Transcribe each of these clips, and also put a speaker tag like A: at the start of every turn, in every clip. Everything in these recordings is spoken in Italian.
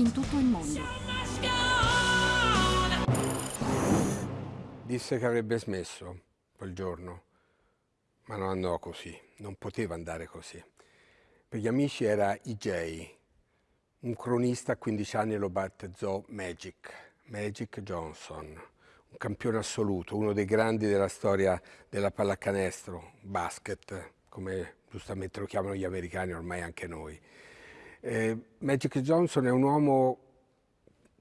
A: in tutto il mondo.
B: Disse che avrebbe smesso quel giorno, ma non andò così, non poteva andare così. Per gli amici era EJ, un cronista a 15 anni lo battezzò Magic, Magic Johnson, un campione assoluto, uno dei grandi della storia della pallacanestro, basket, come giustamente lo chiamano gli americani, ormai anche noi. Eh, Magic Johnson è un uomo,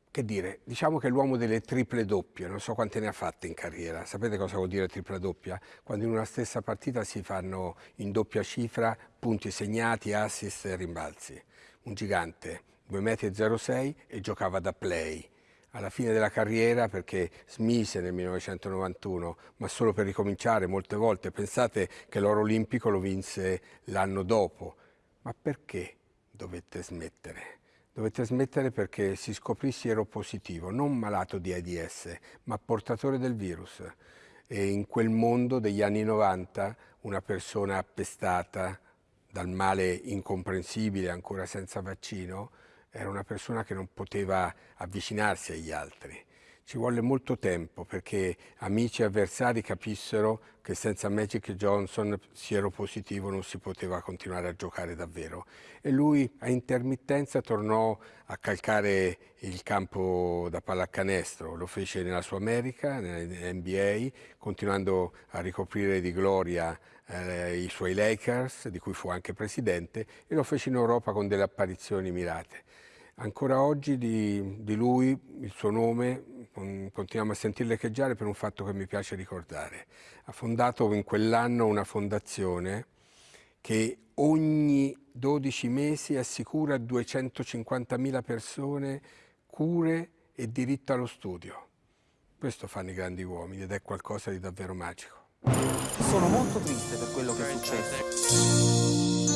B: che dire, diciamo che è l'uomo delle triple doppie, non so quante ne ha fatte in carriera. Sapete cosa vuol dire tripla doppia? Quando in una stessa partita si fanno in doppia cifra punti segnati, assist e rimbalzi. Un gigante, 2,06 m e giocava da play. Alla fine della carriera, perché smise nel 1991, ma solo per ricominciare molte volte, pensate che l'oro olimpico lo vinse l'anno dopo. Ma perché dovette smettere? Dovette smettere perché si scoprì positivo, non malato di AIDS, ma portatore del virus. E in quel mondo degli anni 90 una persona appestata dal male incomprensibile, ancora senza vaccino, era una persona che non poteva avvicinarsi agli altri. Ci volle molto tempo perché amici e avversari capissero che senza Magic Johnson positivo non si poteva continuare a giocare davvero. E lui a intermittenza tornò a calcare il campo da pallacanestro, lo fece nella sua America, nell'NBA, continuando a ricoprire di gloria eh, i suoi Lakers, di cui fu anche presidente, e lo fece in Europa con delle apparizioni mirate. Ancora oggi di, di lui, il suo nome, continuiamo a sentirlo echeggiare per un fatto che mi piace ricordare. Ha fondato in quell'anno una fondazione che ogni 12 mesi assicura a 250.000 persone cure e diritto allo studio. Questo fanno i grandi uomini ed è qualcosa di davvero magico.
C: Sono molto triste per quello che è successo.